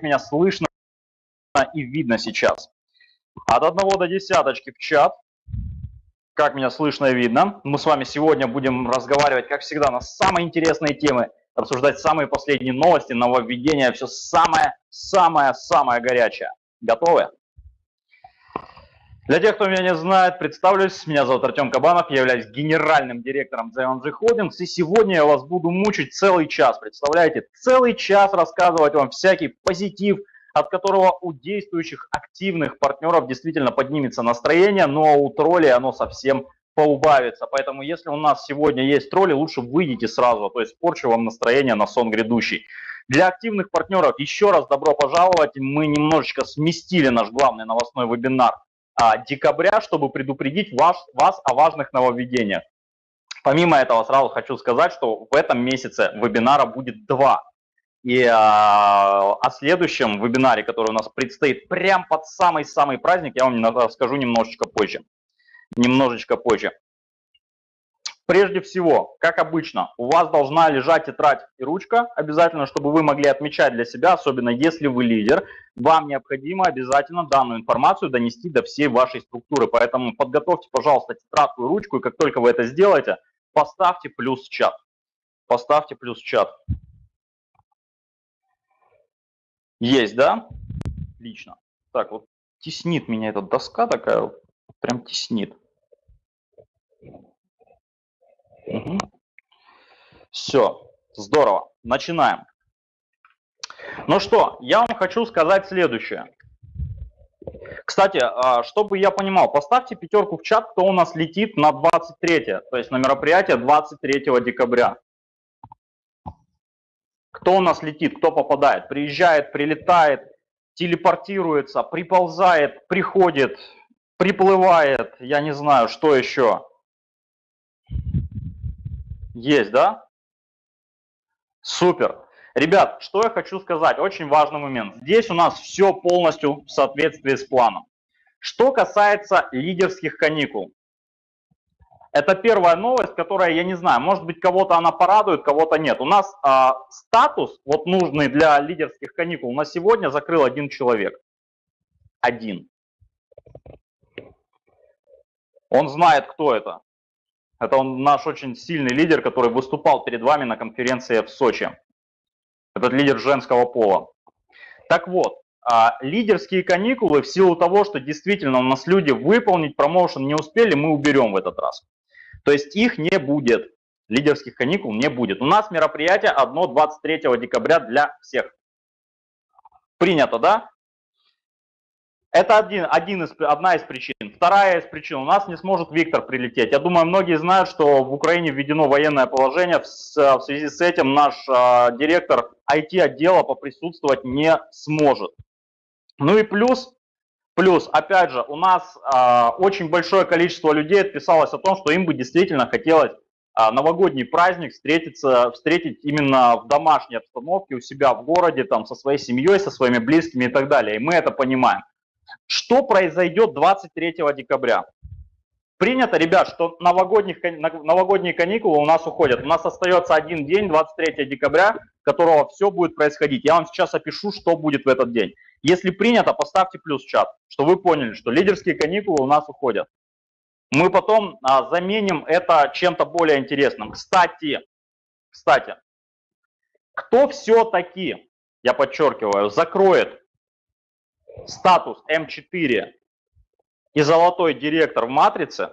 как меня слышно и видно сейчас. От 1 до десяточки в чат. Как меня слышно и видно. Мы с вами сегодня будем разговаривать, как всегда, на самые интересные темы, обсуждать самые последние новости, нововведения, все самое-самое-самое горячее. Готовы? Для тех, кто меня не знает, представлюсь. Меня зовут Артем Кабанов, я являюсь генеральным директором ZMG Holdings. И сегодня я вас буду мучить целый час. Представляете, целый час рассказывать вам всякий позитив, от которого у действующих активных партнеров действительно поднимется настроение, но у троллей оно совсем поубавится. Поэтому если у нас сегодня есть тролли, лучше выйдите сразу, то есть порчу вам настроение на сон грядущий. Для активных партнеров еще раз добро пожаловать. Мы немножечко сместили наш главный новостной вебинар а, декабря, чтобы предупредить вас, вас о важных нововведениях. Помимо этого, сразу хочу сказать, что в этом месяце вебинара будет два. И а, о следующем вебинаре, который у нас предстоит прям под самый-самый праздник, я вам расскажу немножечко позже. Немножечко позже. Прежде всего, как обычно, у вас должна лежать тетрадь и ручка, обязательно, чтобы вы могли отмечать для себя, особенно если вы лидер, вам необходимо обязательно данную информацию донести до всей вашей структуры. Поэтому подготовьте, пожалуйста, тетрадку и ручку, и как только вы это сделаете, поставьте плюс чат. Поставьте плюс чат. Есть, да? Отлично. Так, вот теснит меня эта доска такая, прям теснит. Угу. Все, здорово. Начинаем. Ну что, я вам хочу сказать следующее. Кстати, а, чтобы я понимал, поставьте пятерку в чат, кто у нас летит на 23, то есть на мероприятие 23 декабря. Кто у нас летит, кто попадает? Приезжает, прилетает, телепортируется, приползает, приходит, приплывает, я не знаю, что еще. Есть, да? Супер. Ребят, что я хочу сказать, очень важный момент. Здесь у нас все полностью в соответствии с планом. Что касается лидерских каникул. Это первая новость, которая, я не знаю, может быть, кого-то она порадует, кого-то нет. У нас а, статус, вот нужный для лидерских каникул, на сегодня закрыл один человек. Один. Он знает, кто это. Это он наш очень сильный лидер, который выступал перед вами на конференции в Сочи. Этот лидер женского пола. Так вот, а, лидерские каникулы в силу того, что действительно у нас люди выполнить промоушен не успели, мы уберем в этот раз. То есть их не будет, лидерских каникул не будет. У нас мероприятие одно 23 декабря для всех. Принято, да? Это один, один из, одна из причин. Вторая из причин. У нас не сможет Виктор прилететь. Я думаю, многие знают, что в Украине введено военное положение. В, в связи с этим наш э, директор IT-отдела поприсутствовать не сможет. Ну и плюс, плюс, опять же, у нас э, очень большое количество людей отписалось о том, что им бы действительно хотелось э, новогодний праздник встретиться, встретить именно в домашней обстановке у себя в городе, там, со своей семьей, со своими близкими и так далее. И мы это понимаем. Что произойдет 23 декабря? Принято, ребят, что новогодних, новогодние каникулы у нас уходят. У нас остается один день, 23 декабря, которого все будет происходить. Я вам сейчас опишу, что будет в этот день. Если принято, поставьте плюс в чат, что вы поняли, что лидерские каникулы у нас уходят. Мы потом а, заменим это чем-то более интересным. Кстати, кстати, кто все-таки, я подчеркиваю, закроет статус М4 и золотой директор в матрице,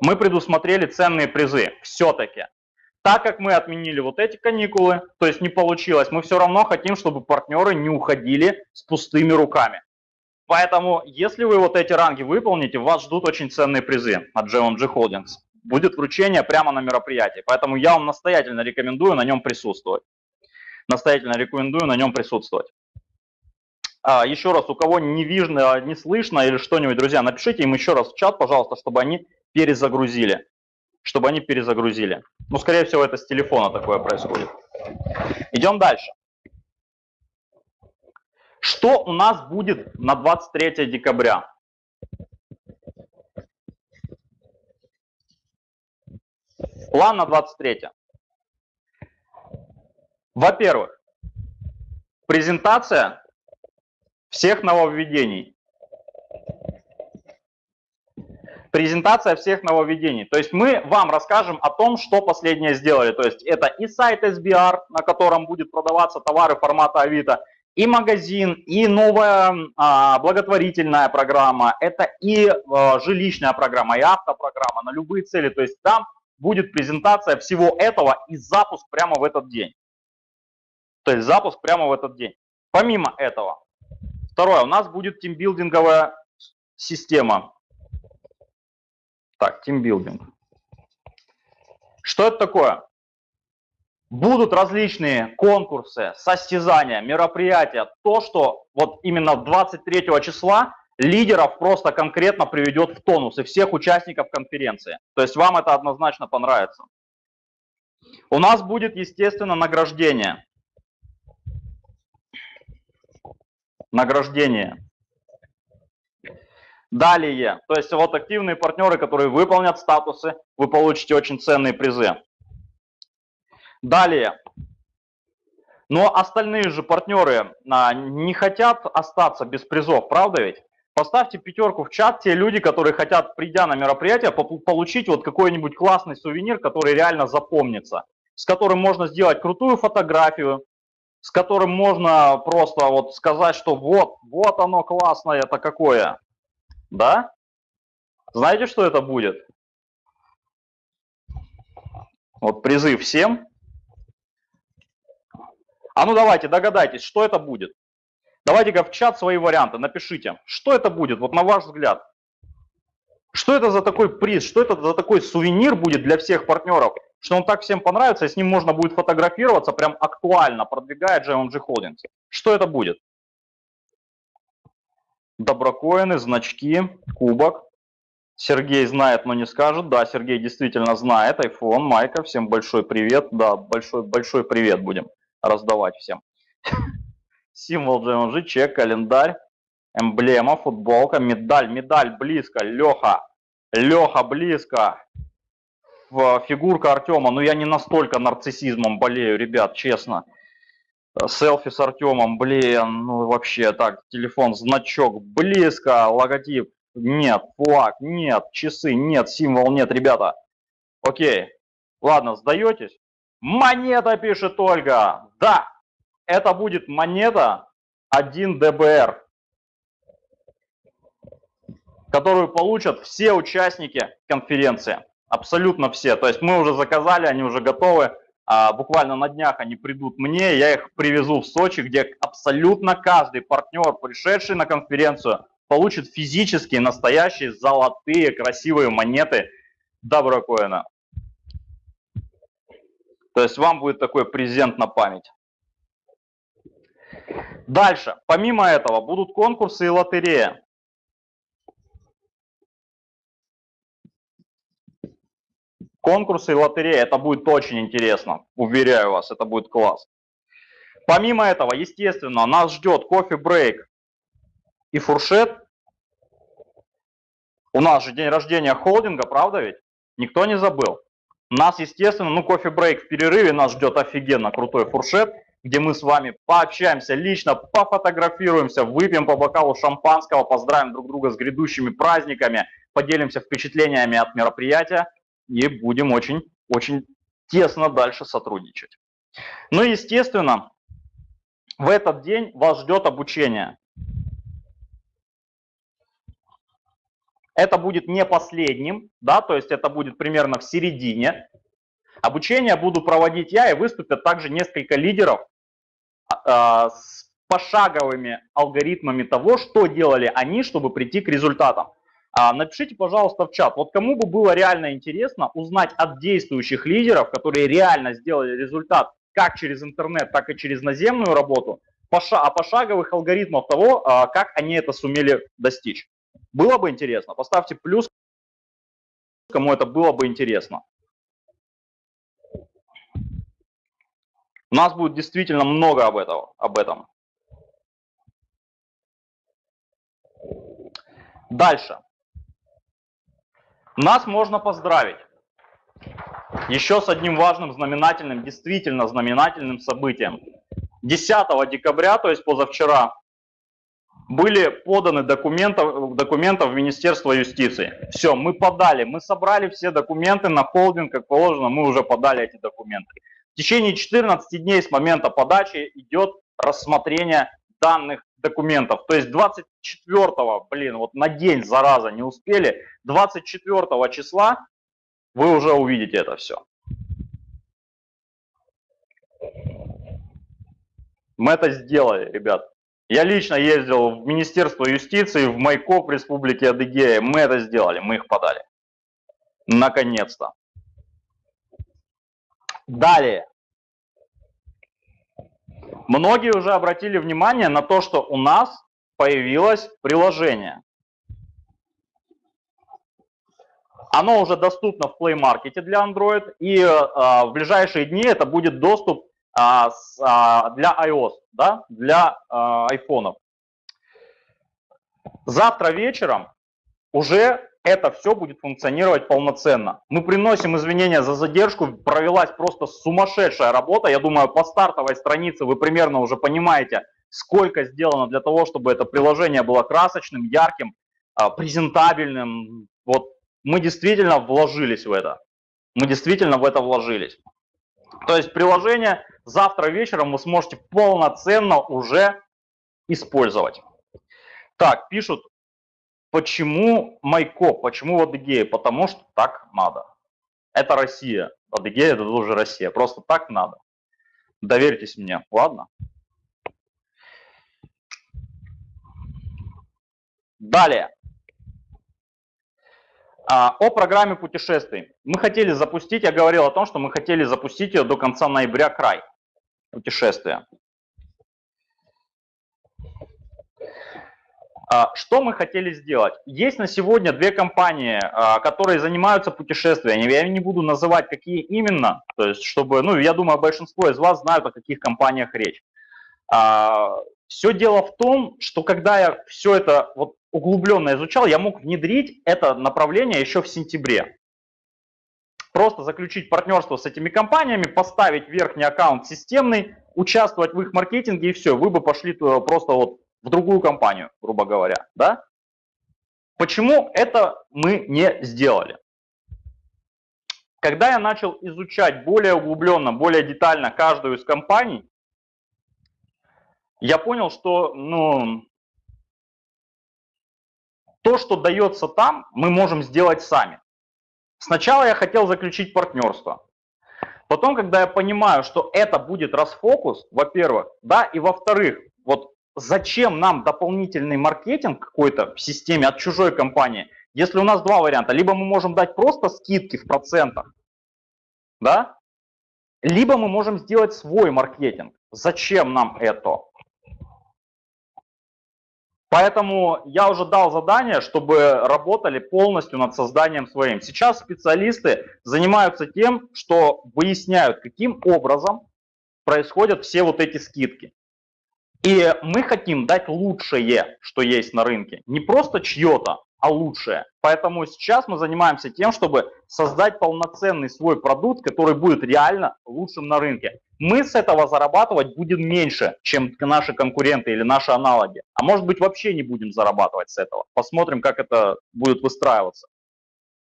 мы предусмотрели ценные призы все-таки. Так как мы отменили вот эти каникулы, то есть не получилось, мы все равно хотим, чтобы партнеры не уходили с пустыми руками. Поэтому, если вы вот эти ранги выполните, вас ждут очень ценные призы от GMG Holdings. Будет вручение прямо на мероприятии. Поэтому я вам настоятельно рекомендую на нем присутствовать. Настоятельно рекомендую на нем присутствовать. А, еще раз, у кого не видно, не слышно или что-нибудь, друзья, напишите им еще раз в чат, пожалуйста, чтобы они перезагрузили. Чтобы они перезагрузили. Ну, скорее всего, это с телефона такое происходит. Идем дальше. Что у нас будет на 23 декабря? План на 23. Во-первых, презентация всех нововведений. Презентация всех нововведений. То есть мы вам расскажем о том, что последнее сделали. То есть это и сайт SBR, на котором будет продаваться товары формата Авито, и магазин, и новая а, благотворительная программа, это и а, жилищная программа, и автопрограмма на любые цели. То есть там будет презентация всего этого и запуск прямо в этот день. То есть запуск прямо в этот день. Помимо этого, второе, у нас будет тимбилдинговая система. Так, тимбилдинг. Что это такое? Будут различные конкурсы, состязания, мероприятия. То, что вот именно 23 числа лидеров просто конкретно приведет в тонус и всех участников конференции. То есть вам это однозначно понравится. У нас будет, естественно, награждение. Награждение. Далее, то есть вот активные партнеры, которые выполнят статусы, вы получите очень ценные призы. Далее. Но остальные же партнеры а, не хотят остаться без призов, правда ведь? Поставьте пятерку в чат те люди, которые хотят, придя на мероприятие, получить вот какой-нибудь классный сувенир, который реально запомнится, с которым можно сделать крутую фотографию, с которым можно просто вот сказать, что вот, вот оно классное, это какое. Да? Знаете, что это будет? Вот призыв всем. А ну давайте, догадайтесь, что это будет. Давайте-ка в чат свои варианты напишите. Что это будет, вот на ваш взгляд? Что это за такой приз, что это за такой сувенир будет для всех партнеров, что он так всем понравится, и с ним можно будет фотографироваться прям актуально, продвигая JMG Holdings. Что это будет? Доброкоины, значки, кубок. Сергей знает, но не скажет. Да, Сергей действительно знает. iPhone, Майка, всем большой привет. Да, большой, большой привет будем раздавать всем. Символ GMG, чек, календарь, эмблема, футболка, медаль, медаль близко, Леха, Леха близко. Фигурка Артема, ну я не настолько нарциссизмом болею, ребят, честно. Селфи с Артемом, блин, ну вообще так, телефон, значок, близко, логотип, нет, флаг, нет, часы, нет, символ, нет, ребята. Окей, ладно, сдаетесь? Монета, пишет Ольга. Да, это будет монета 1 ДБР, которую получат все участники конференции. Абсолютно все. То есть мы уже заказали, они уже готовы. А буквально на днях они придут мне, я их привезу в Сочи, где абсолютно каждый партнер, пришедший на конференцию, получит физические, настоящие, золотые, красивые монеты Доброкоина. То есть вам будет такой презент на память. Дальше, помимо этого, будут конкурсы и лотерея. Конкурсы и лотерея, это будет очень интересно, уверяю вас, это будет класс. Помимо этого, естественно, нас ждет кофе-брейк и фуршет. У нас же день рождения холдинга, правда ведь? Никто не забыл. Нас, естественно, ну кофе-брейк в перерыве, нас ждет офигенно крутой фуршет, где мы с вами пообщаемся лично, пофотографируемся, выпьем по бокалу шампанского, поздравим друг друга с грядущими праздниками, поделимся впечатлениями от мероприятия и будем очень, очень тесно дальше сотрудничать. Ну и, естественно, в этот день вас ждет обучение. Это будет не последним, да, то есть это будет примерно в середине. Обучение буду проводить я, и выступят также несколько лидеров э, с пошаговыми алгоритмами того, что делали они, чтобы прийти к результатам. А, напишите, пожалуйста, в чат, вот кому бы было реально интересно узнать от действующих лидеров, которые реально сделали результат как через интернет, так и через наземную работу, а пошаговых алгоритмов того, а, как они это сумели достичь. Было бы интересно? Поставьте плюс, кому это было бы интересно. У нас будет действительно много об, этого, об этом. Дальше. Нас можно поздравить еще с одним важным знаменательным, действительно знаменательным событием. 10 декабря, то есть позавчера, были поданы документы, документы в Министерство юстиции. Все, мы подали, мы собрали все документы на холдинг, как положено, мы уже подали эти документы. В течение 14 дней с момента подачи идет рассмотрение данных документов. То есть 24, блин, вот на день, зараза, не успели, 24 числа вы уже увидите это все. Мы это сделали, ребят. Я лично ездил в Министерство юстиции, в Майкоп Республики Адыгея. Мы это сделали, мы их подали. Наконец-то. Далее. Многие уже обратили внимание на то, что у нас появилось приложение. Оно уже доступно в Play Market для Android, и э, в ближайшие дни это будет доступ а, с, а, для iOS, да, для а, айфонов. Завтра вечером уже это все будет функционировать полноценно. Мы приносим извинения за задержку, провелась просто сумасшедшая работа. Я думаю, по стартовой странице вы примерно уже понимаете, сколько сделано для того, чтобы это приложение было красочным, ярким, а, презентабельным. Вот мы действительно вложились в это. Мы действительно в это вложились. То есть приложение завтра вечером вы сможете полноценно уже использовать. Так, пишут, почему Майко, почему в Адыгее? Потому что так надо. Это Россия. Адыгея это тоже Россия. Просто так надо. Доверьтесь мне, ладно? Далее. А, о программе путешествий. Мы хотели запустить, я говорил о том, что мы хотели запустить ее до конца ноября край путешествия. Что мы хотели сделать? Есть на сегодня две компании, а, которые занимаются путешествиями. Я не буду называть, какие именно, то есть, чтобы, ну, я думаю, большинство из вас знают, о каких компаниях речь. А, все дело в том, что когда я все это вот углубленно изучал, я мог внедрить это направление еще в сентябре просто заключить партнерство с этими компаниями, поставить верхний аккаунт системный, участвовать в их маркетинге и все, вы бы пошли просто вот в другую компанию, грубо говоря, да? Почему это мы не сделали? Когда я начал изучать более углубленно, более детально каждую из компаний, я понял, что ну, то, что дается там, мы можем сделать сами. Сначала я хотел заключить партнерство. Потом, когда я понимаю, что это будет расфокус, во-первых, да, и во-вторых, вот зачем нам дополнительный маркетинг какой-то в системе от чужой компании, если у нас два варианта. Либо мы можем дать просто скидки в процентах, да, либо мы можем сделать свой маркетинг. Зачем нам это? Поэтому я уже дал задание, чтобы работали полностью над созданием своим. Сейчас специалисты занимаются тем, что выясняют, каким образом происходят все вот эти скидки. И мы хотим дать лучшее, что есть на рынке. Не просто чье-то, а лучшее. Поэтому сейчас мы занимаемся тем, чтобы создать полноценный свой продукт, который будет реально лучшим на рынке. Мы с этого зарабатывать будем меньше, чем наши конкуренты или наши аналоги. А может быть вообще не будем зарабатывать с этого. Посмотрим, как это будет выстраиваться.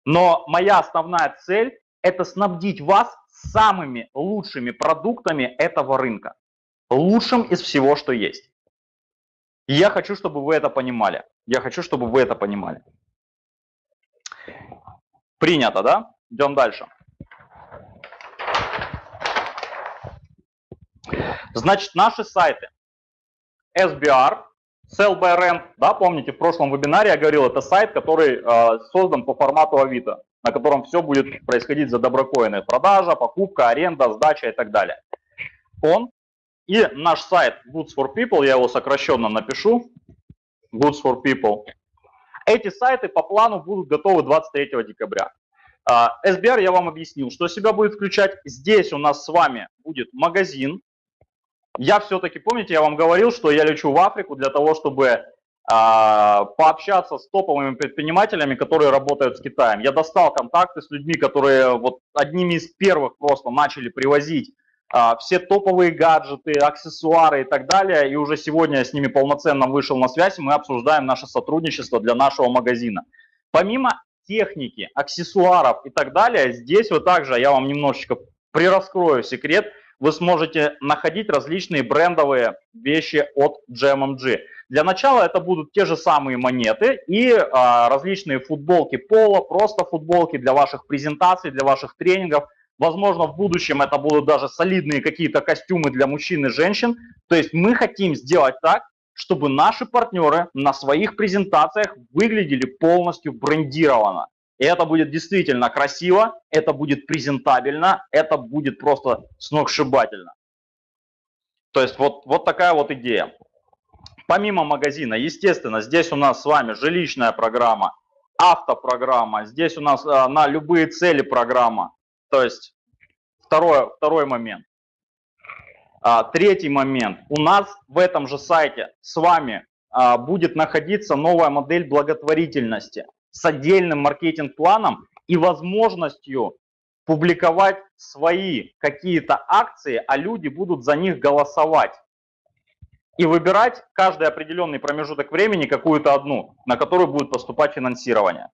Но моя основная цель – это снабдить вас самыми лучшими продуктами этого рынка. Лучшим из всего, что есть. И я хочу, чтобы вы это понимали. Я хочу, чтобы вы это понимали. Принято, да? Идем дальше. Значит, наши сайты. SBR, Sell by Rent, да, помните, в прошлом вебинаре я говорил, это сайт, который э, создан по формату Авито, на котором все будет происходить за доброкоины. Продажа, покупка, аренда, сдача и так далее. Он и наш сайт Goods for People, я его сокращенно напишу, Goods for People. Эти сайты по плану будут готовы 23 декабря. SBR а, я вам объяснил, что себя будет включать. Здесь у нас с вами будет магазин. Я все-таки, помните, я вам говорил, что я лечу в Африку для того, чтобы а, пообщаться с топовыми предпринимателями, которые работают с Китаем. Я достал контакты с людьми, которые вот одними из первых просто начали привозить все топовые гаджеты, аксессуары и так далее. И уже сегодня я с ними полноценно вышел на связь, мы обсуждаем наше сотрудничество для нашего магазина. Помимо техники, аксессуаров и так далее, здесь вот также я вам немножечко прираскрою секрет, вы сможете находить различные брендовые вещи от GMMG. Для начала это будут те же самые монеты и а, различные футболки пола, просто футболки для ваших презентаций, для ваших тренингов – Возможно, в будущем это будут даже солидные какие-то костюмы для мужчин и женщин. То есть мы хотим сделать так, чтобы наши партнеры на своих презентациях выглядели полностью брендированно. И это будет действительно красиво, это будет презентабельно, это будет просто сногсшибательно. То есть вот, вот такая вот идея. Помимо магазина, естественно, здесь у нас с вами жилищная программа, автопрограмма, здесь у нас а, на любые цели программа, то есть второй, второй момент. А, третий момент. У нас в этом же сайте с вами а, будет находиться новая модель благотворительности с отдельным маркетинг-планом и возможностью публиковать свои какие-то акции, а люди будут за них голосовать. И выбирать каждый определенный промежуток времени какую-то одну, на которую будет поступать финансирование.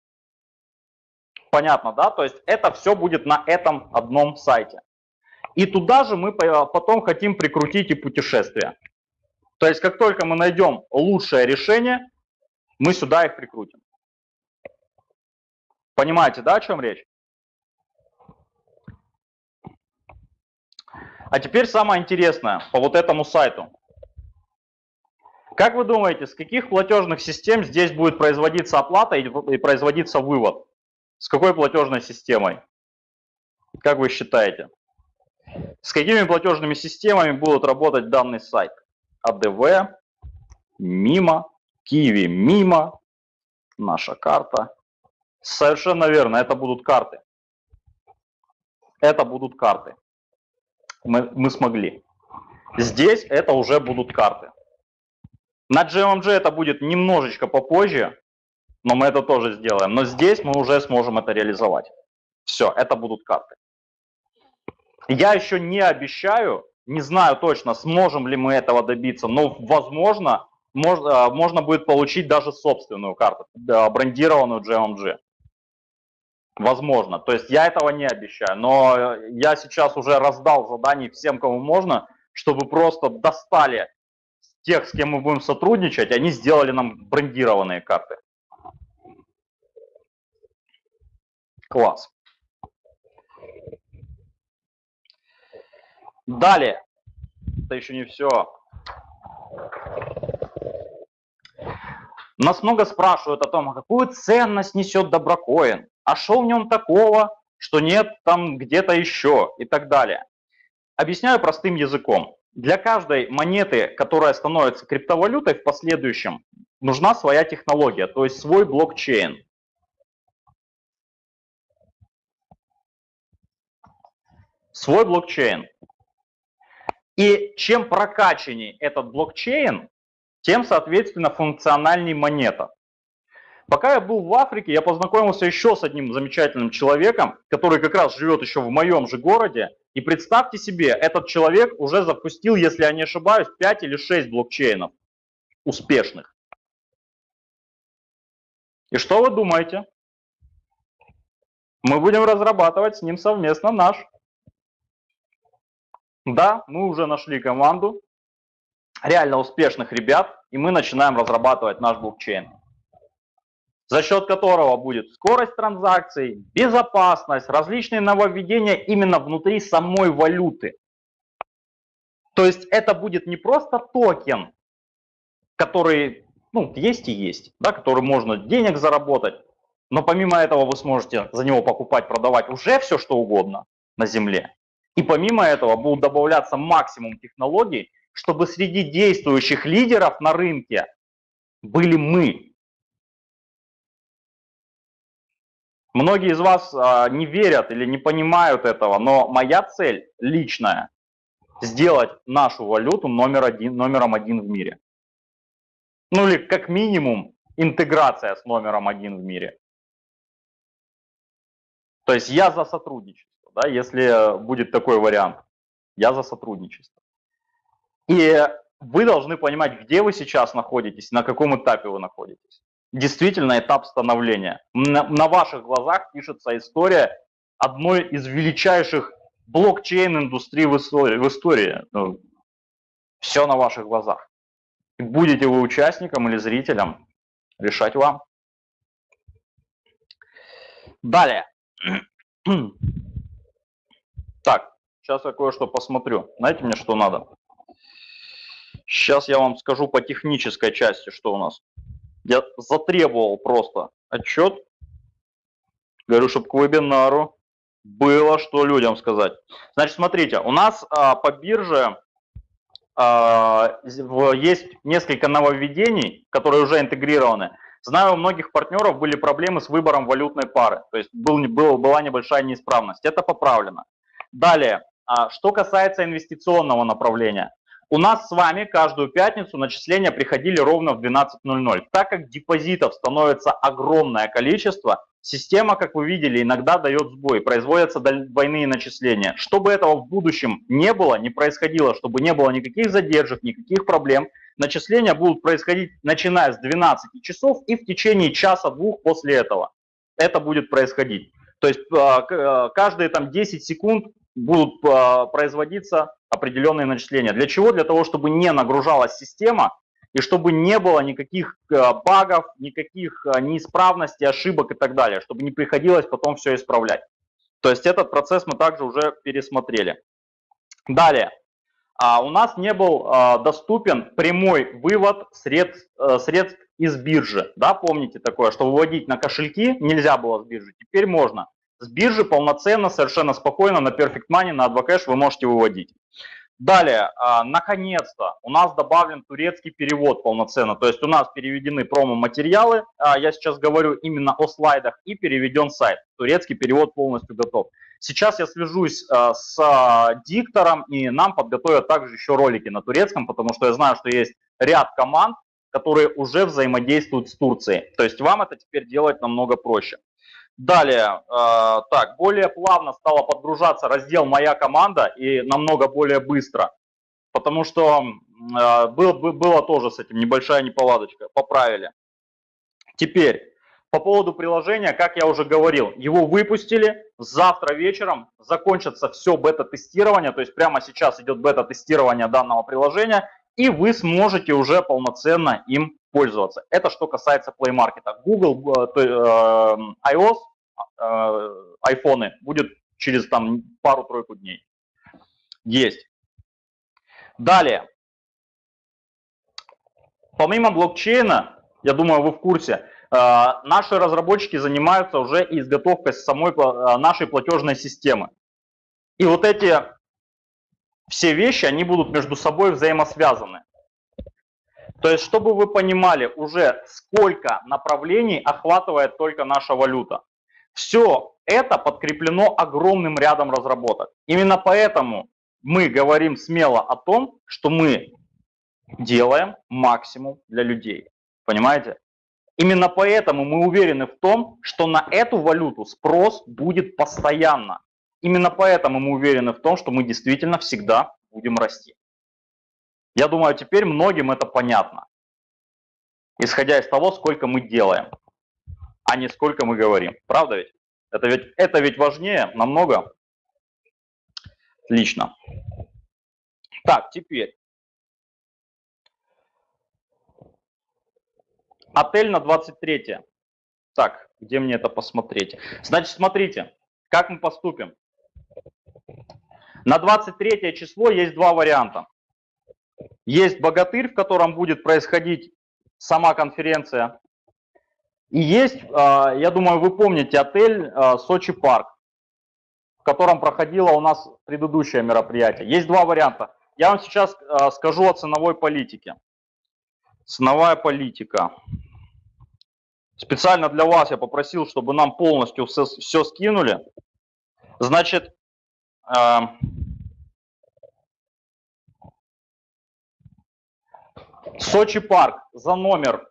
Понятно, да? То есть это все будет на этом одном сайте. И туда же мы потом хотим прикрутить и путешествия. То есть как только мы найдем лучшее решение, мы сюда их прикрутим. Понимаете, да, о чем речь? А теперь самое интересное по вот этому сайту. Как вы думаете, с каких платежных систем здесь будет производиться оплата и производиться вывод? С какой платежной системой? Как вы считаете? С какими платежными системами будут работать данный сайт? АДВ, МИМО, Киви, МИМО, наша карта. Совершенно верно, это будут карты. Это будут карты. Мы, мы смогли. Здесь это уже будут карты. На GMMG это будет немножечко попозже, но мы это тоже сделаем. Но здесь мы уже сможем это реализовать. Все, это будут карты. Я еще не обещаю, не знаю точно, сможем ли мы этого добиться, но возможно, можно, э, можно будет получить даже собственную карту, брендированную GMG. Возможно. То есть я этого не обещаю, но я сейчас уже раздал заданий всем, кому можно, чтобы просто достали тех, с кем мы будем сотрудничать, они сделали нам брендированные карты. Класс. Далее. Это еще не все. Нас много спрашивают о том, а какую ценность несет доброкоин, а что в нем такого, что нет там где-то еще и так далее. Объясняю простым языком. Для каждой монеты, которая становится криптовалютой в последующем, нужна своя технология, то есть свой блокчейн. Свой блокчейн. И чем прокачаннее этот блокчейн, тем, соответственно, функциональнее монета. Пока я был в Африке, я познакомился еще с одним замечательным человеком, который как раз живет еще в моем же городе. И представьте себе, этот человек уже запустил, если я не ошибаюсь, 5 или 6 блокчейнов успешных. И что вы думаете? Мы будем разрабатывать с ним совместно наш да, мы уже нашли команду реально успешных ребят, и мы начинаем разрабатывать наш блокчейн, за счет которого будет скорость транзакций, безопасность, различные нововведения именно внутри самой валюты. То есть это будет не просто токен, который ну, есть и есть, да, который можно денег заработать, но помимо этого вы сможете за него покупать, продавать уже все, что угодно на земле. И помимо этого будут добавляться максимум технологий, чтобы среди действующих лидеров на рынке были мы. Многие из вас а, не верят или не понимают этого, но моя цель личная – сделать нашу валюту номер один, номером один в мире. Ну или как минимум интеграция с номером один в мире. То есть я за сотрудничество да, если будет такой вариант. Я за сотрудничество. И вы должны понимать, где вы сейчас находитесь, на каком этапе вы находитесь. Действительно, этап становления. На, на ваших глазах пишется история одной из величайших блокчейн-индустрий в истории. В истории. Ну, все на ваших глазах. будете вы участником или зрителем, решать вам. Далее. Так, сейчас я кое-что посмотрю. Знаете мне, что надо? Сейчас я вам скажу по технической части, что у нас. Я затребовал просто отчет. Говорю, чтобы к вебинару было что людям сказать. Значит, смотрите, у нас а, по бирже а, есть несколько нововведений, которые уже интегрированы. Знаю, у многих партнеров были проблемы с выбором валютной пары, то есть был, был, была небольшая неисправность. Это поправлено. Далее, а, что касается инвестиционного направления. У нас с вами каждую пятницу начисления приходили ровно в 12.00. Так как депозитов становится огромное количество, система, как вы видели, иногда дает сбой, производятся двойные начисления. Чтобы этого в будущем не было, не происходило, чтобы не было никаких задержек, никаких проблем, начисления будут происходить начиная с 12 часов и в течение часа-двух после этого. Это будет происходить. То есть а, а, каждые там 10 секунд будут а, производиться определенные начисления. Для чего? Для того, чтобы не нагружалась система и чтобы не было никаких э, багов, никаких э, неисправностей, ошибок и так далее, чтобы не приходилось потом все исправлять. То есть этот процесс мы также уже пересмотрели. Далее. А у нас не был а, доступен прямой вывод средств, средств из биржи. Да, помните такое, что выводить на кошельки нельзя было с биржи, теперь можно. С биржи полноценно, совершенно спокойно на Perfect Money, на Advocash вы можете выводить. Далее, а, наконец-то у нас добавлен турецкий перевод полноценно, то есть у нас переведены промо-материалы, а, я сейчас говорю именно о слайдах, и переведен сайт. Турецкий перевод полностью готов. Сейчас я свяжусь а, с диктором, и нам подготовят также еще ролики на турецком, потому что я знаю, что есть ряд команд, которые уже взаимодействуют с Турцией. То есть вам это теперь делать намного проще. Далее, э, так, более плавно стала подгружаться раздел «Моя команда» и намного более быстро, потому что э, был, было тоже с этим небольшая неполадочка, поправили. Теперь, по поводу приложения, как я уже говорил, его выпустили, завтра вечером закончится все бета-тестирование, то есть прямо сейчас идет бета-тестирование данного приложения, и вы сможете уже полноценно им пользоваться. Это что касается Play Market. Google, э, э, iOS, э, iPhone будет через там пару-тройку дней. Есть. Далее. Помимо блокчейна, я думаю, вы в курсе, наши разработчики занимаются уже изготовкой самой нашей платежной системы. И вот эти все вещи, они будут между собой взаимосвязаны. То есть, чтобы вы понимали уже, сколько направлений охватывает только наша валюта. Все это подкреплено огромным рядом разработок. Именно поэтому мы говорим смело о том, что мы делаем максимум для людей. Понимаете? Именно поэтому мы уверены в том, что на эту валюту спрос будет постоянно. Именно поэтому мы уверены в том, что мы действительно всегда будем расти. Я думаю, теперь многим это понятно, исходя из того, сколько мы делаем, а не сколько мы говорим. Правда ведь? Это ведь, это ведь важнее намного. Отлично. Так, теперь. Отель на 23. Так, где мне это посмотреть? Значит, смотрите, как мы поступим. На 23 число есть два варианта. Есть богатырь, в котором будет происходить сама конференция. И есть, а, я думаю, вы помните отель а, Сочи Парк, в котором проходило у нас предыдущее мероприятие. Есть два варианта. Я вам сейчас а, скажу о ценовой политике. Ценовая политика. Специально для вас я попросил, чтобы нам полностью все, все скинули. Значит, Сочи парк за номер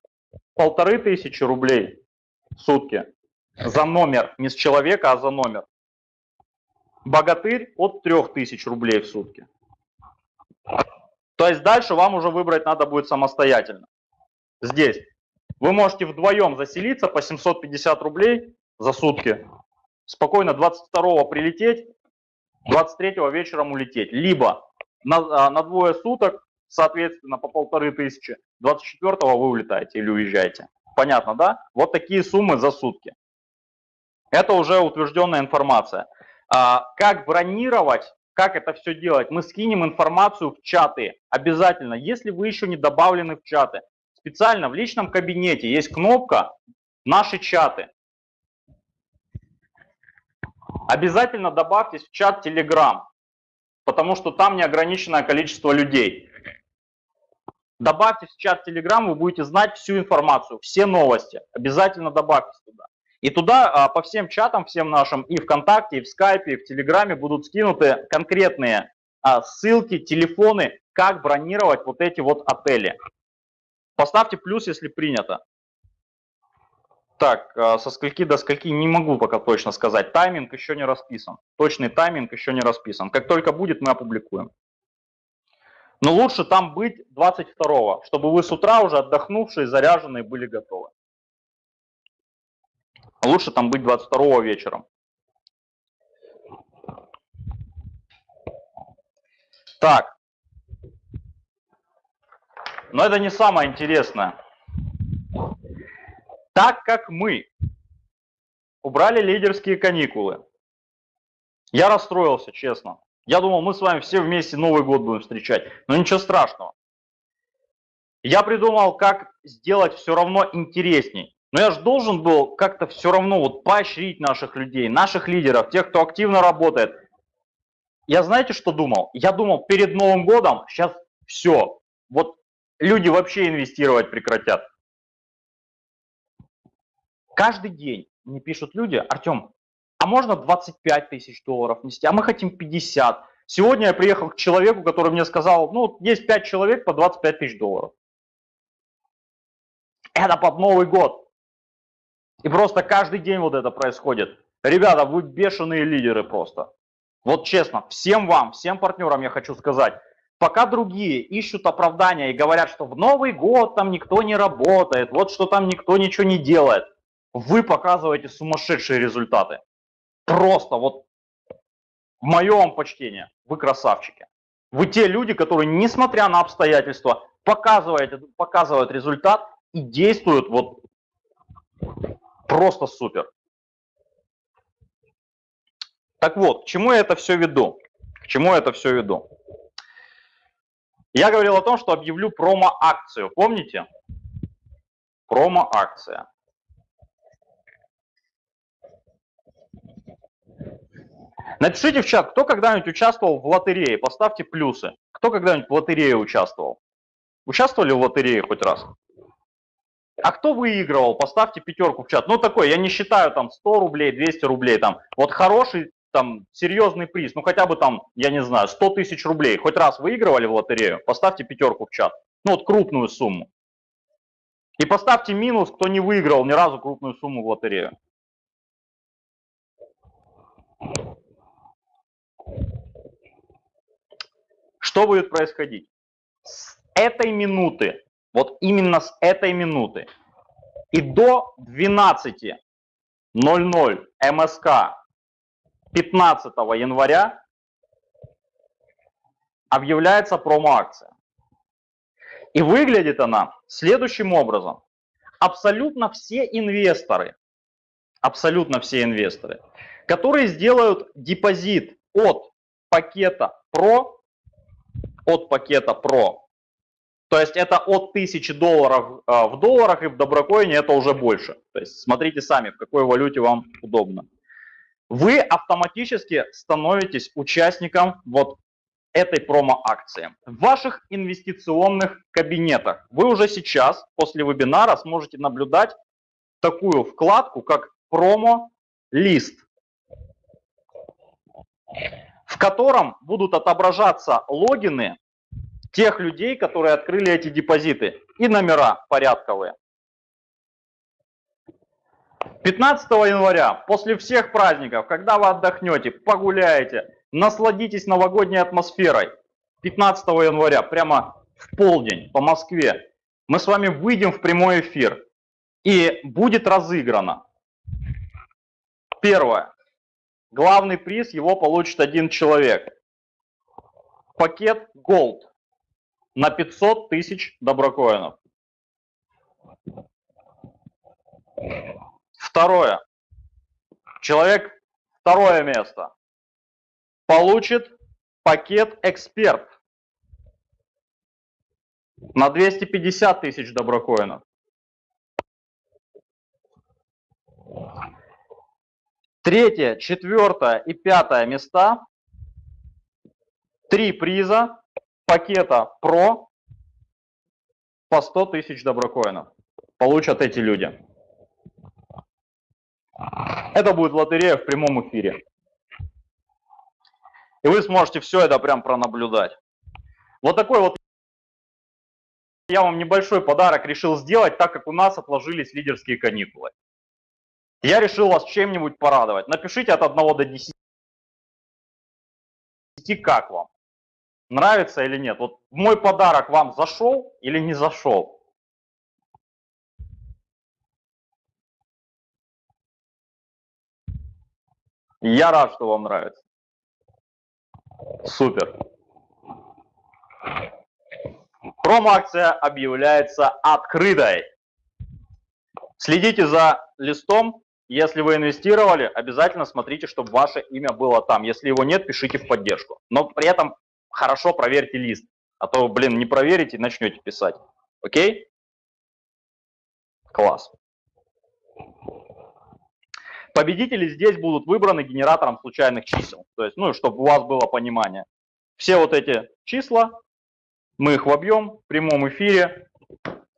полторы тысячи рублей в сутки. За номер, не с человека, а за номер. Богатырь от трех тысяч рублей в сутки. То есть дальше вам уже выбрать надо будет самостоятельно. Здесь. Вы можете вдвоем заселиться по 750 рублей за сутки, спокойно 22 прилететь, 23 вечером улететь. Либо на, а, на двое суток, соответственно, по полторы тысячи, 24 вы улетаете или уезжаете. Понятно, да? Вот такие суммы за сутки. Это уже утвержденная информация. А, как бронировать, как это все делать? Мы скинем информацию в чаты обязательно, если вы еще не добавлены в чаты. Специально в личном кабинете есть кнопка «Наши чаты». Обязательно добавьтесь в чат Telegram, потому что там неограниченное количество людей. Добавьтесь в чат Telegram, вы будете знать всю информацию, все новости. Обязательно добавьтесь туда. И туда а, по всем чатам, всем нашим, и ВКонтакте, и в Скайпе, и в Телеграме будут скинуты конкретные а, ссылки, телефоны, как бронировать вот эти вот отели. Поставьте плюс, если принято. Так, а, со скольки до скольки не могу пока точно сказать. Тайминг еще не расписан. Точный тайминг еще не расписан. Как только будет, мы опубликуем. Но лучше там быть 22 чтобы вы с утра уже отдохнувшие, заряженные были готовы. Лучше там быть 22 вечером. Так. Но это не самое интересное. Так как мы убрали лидерские каникулы, я расстроился, честно. Я думал, мы с вами все вместе Новый год будем встречать, но ничего страшного. Я придумал, как сделать все равно интересней. Но я же должен был как-то все равно вот поощрить наших людей, наших лидеров, тех, кто активно работает. Я знаете, что думал? Я думал, перед Новым годом сейчас все. Вот люди вообще инвестировать прекратят. Каждый день мне пишут люди, Артем, а можно 25 тысяч долларов нести, а мы хотим 50. Сегодня я приехал к человеку, который мне сказал, ну, есть 5 человек по 25 тысяч долларов. Это под Новый год. И просто каждый день вот это происходит. Ребята, вы бешеные лидеры просто. Вот честно, всем вам, всем партнерам я хочу сказать, пока другие ищут оправдания и говорят, что в Новый год там никто не работает, вот что там никто ничего не делает, вы показываете сумасшедшие результаты. Просто вот в моем почтении, вы красавчики. Вы те люди, которые, несмотря на обстоятельства, показывают, показывают результат и действуют вот Просто супер. Так вот, к чему я это все веду? К чему я это все веду? Я говорил о том, что объявлю промо-акцию. Помните? Промо-акция. Напишите в чат, кто когда-нибудь участвовал в лотерее, поставьте плюсы. Кто когда-нибудь в лотерее участвовал? Участвовали в лотерее хоть раз? А кто выигрывал? Поставьте пятерку в чат. Ну такой, я не считаю там 100 рублей, 200 рублей там. Вот хороший там серьезный приз, ну хотя бы там, я не знаю, 100 тысяч рублей. Хоть раз выигрывали в лотерею? Поставьте пятерку в чат. Ну вот крупную сумму. И поставьте минус, кто не выиграл ни разу крупную сумму в лотерею. Что будет происходить? С этой минуты вот именно с этой минуты и до 12.00 МСК 15 января объявляется промо-акция. И выглядит она следующим образом. Абсолютно все инвесторы, абсолютно все инвесторы, которые сделают депозит от пакета PRO, от пакета PRO то есть это от 1000 долларов а, в долларах и в доброкоине это уже больше. То есть смотрите сами, в какой валюте вам удобно. Вы автоматически становитесь участником вот этой промо-акции. В ваших инвестиционных кабинетах вы уже сейчас, после вебинара, сможете наблюдать такую вкладку, как промо-лист, в котором будут отображаться логины тех людей, которые открыли эти депозиты, и номера порядковые. 15 января, после всех праздников, когда вы отдохнете, погуляете, насладитесь новогодней атмосферой, 15 января, прямо в полдень по Москве, мы с вами выйдем в прямой эфир, и будет разыграно. Первое. Главный приз его получит один человек. Пакет Gold на 500 тысяч доброкоинов. Второе. Человек второе место получит пакет эксперт на 250 тысяч доброкоинов. Третье, четвертое и пятое места. Три приза пакета Pro по 100 тысяч доброкоинов получат эти люди. Это будет лотерея в прямом эфире. И вы сможете все это прям пронаблюдать. Вот такой вот я вам небольшой подарок решил сделать, так как у нас отложились лидерские каникулы. Я решил вас чем-нибудь порадовать. Напишите от 1 до 10, как вам. Нравится или нет. Вот мой подарок вам зашел или не зашел? Я рад, что вам нравится. Супер. Промо-акция объявляется открытой. Следите за листом. Если вы инвестировали, обязательно смотрите, чтобы ваше имя было там. Если его нет, пишите в поддержку. Но при этом хорошо проверьте лист. А то, блин, не проверите начнете писать. Окей? Класс. Победители здесь будут выбраны генератором случайных чисел. То есть, ну, чтобы у вас было понимание. Все вот эти числа, мы их вобьем в прямом эфире.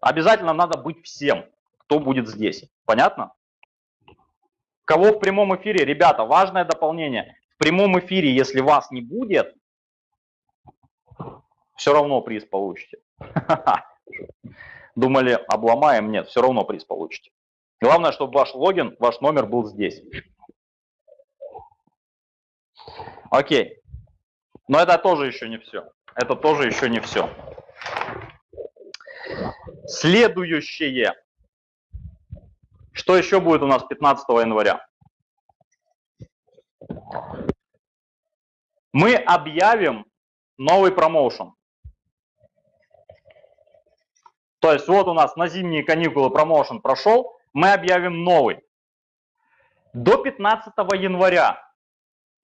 Обязательно надо быть всем, кто будет здесь. Понятно? Кого в прямом эфире? Ребята, важное дополнение. В прямом эфире, если вас не будет, все равно приз получите. Думали, обломаем? Нет, все равно приз получите. Главное, чтобы ваш логин, ваш номер был здесь. Окей. Но это тоже еще не все. Это тоже еще не все. Следующее. Что еще будет у нас 15 января? Мы объявим новый промоушен. То есть вот у нас на зимние каникулы промоушен прошел, мы объявим новый. До 15 января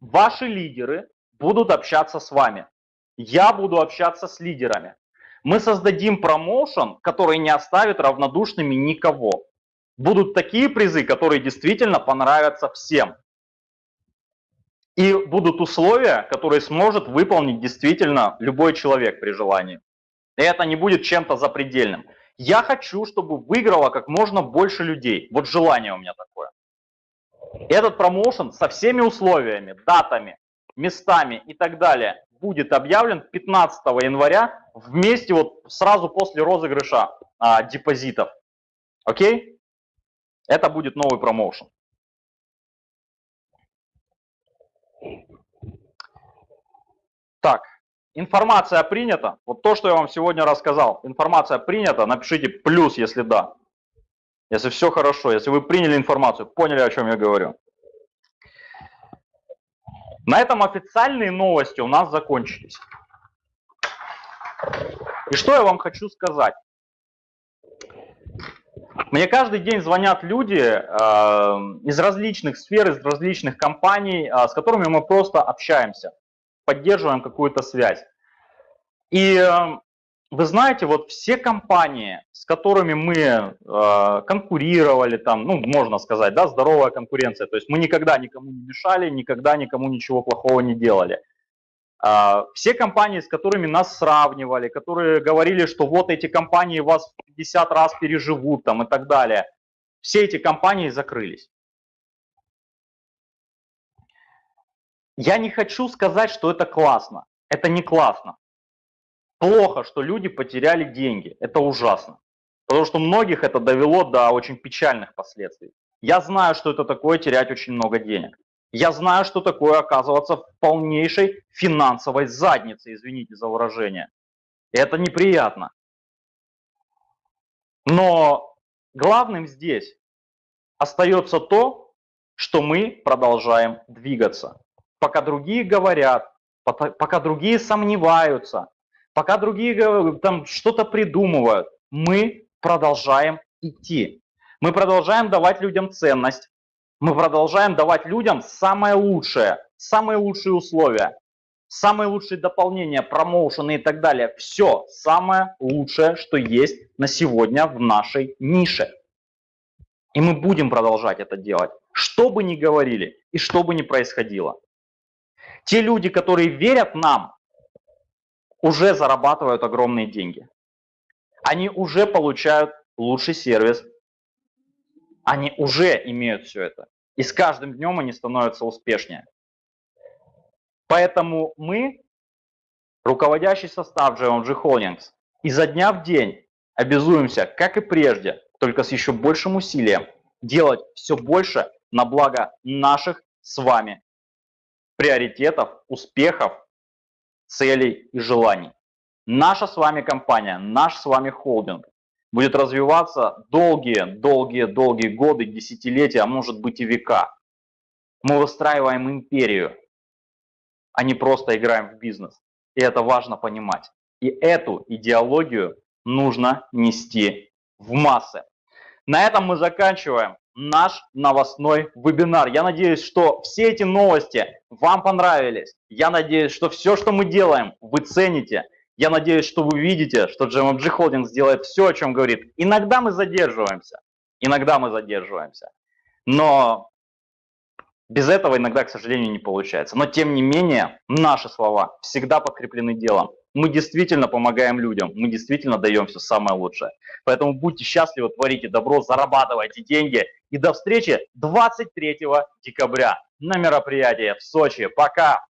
ваши лидеры будут общаться с вами. Я буду общаться с лидерами. Мы создадим промоушен, который не оставит равнодушными никого. Будут такие призы, которые действительно понравятся всем. И будут условия, которые сможет выполнить действительно любой человек при желании. И это не будет чем-то запредельным. Я хочу, чтобы выиграло как можно больше людей. Вот желание у меня такое. Этот промоушен со всеми условиями, датами, местами и так далее будет объявлен 15 января вместе вот сразу после розыгрыша а, депозитов. Окей? Это будет новый промоушен. Так, Информация принята. Вот то, что я вам сегодня рассказал. Информация принята. Напишите плюс, если да. Если все хорошо, если вы приняли информацию, поняли, о чем я говорю. На этом официальные новости у нас закончились. И что я вам хочу сказать? Мне каждый день звонят люди э, из различных сфер, из различных компаний, э, с которыми мы просто общаемся поддерживаем какую-то связь. И эм, вы знаете, вот все компании, с которыми мы э, конкурировали, там, ну, можно сказать, да, здоровая конкуренция, то есть мы никогда никому не мешали, никогда никому ничего плохого не делали. Э, все компании, с которыми нас сравнивали, которые говорили, что вот эти компании вас в 50 раз переживут там и так далее, все эти компании закрылись. Я не хочу сказать, что это классно. Это не классно. Плохо, что люди потеряли деньги. Это ужасно. Потому что многих это довело до очень печальных последствий. Я знаю, что это такое терять очень много денег. Я знаю, что такое оказываться в полнейшей финансовой заднице, извините за выражение. Это неприятно. Но главным здесь остается то, что мы продолжаем двигаться. Пока другие говорят, пока другие сомневаются, пока другие там что-то придумывают, мы продолжаем идти. Мы продолжаем давать людям ценность, мы продолжаем давать людям самое лучшее, самые лучшие условия, самые лучшие дополнения, промоушены и так далее. Все самое лучшее, что есть на сегодня в нашей нише. И мы будем продолжать это делать, что бы ни говорили и что бы ни происходило. Те люди, которые верят нам, уже зарабатывают огромные деньги. Они уже получают лучший сервис. Они уже имеют все это. И с каждым днем они становятся успешнее. Поэтому мы, руководящий состав GMG Holdings, изо дня в день обязуемся, как и прежде, только с еще большим усилием, делать все больше на благо наших с вами приоритетов, успехов, целей и желаний. Наша с вами компания, наш с вами холдинг будет развиваться долгие, долгие, долгие годы, десятилетия, а может быть и века. Мы выстраиваем империю, а не просто играем в бизнес. И это важно понимать. И эту идеологию нужно нести в массы. На этом мы заканчиваем наш новостной вебинар. Я надеюсь, что все эти новости вам понравились. Я надеюсь, что все, что мы делаем, вы цените. Я надеюсь, что вы видите, что GMG Holdings делает все, о чем говорит. Иногда мы задерживаемся, иногда мы задерживаемся. Но без этого иногда, к сожалению, не получается. Но тем не менее, наши слова всегда подкреплены делом. Мы действительно помогаем людям, мы действительно даем все самое лучшее. Поэтому будьте счастливы, творите добро, зарабатывайте деньги. И до встречи 23 декабря на мероприятии в Сочи. Пока!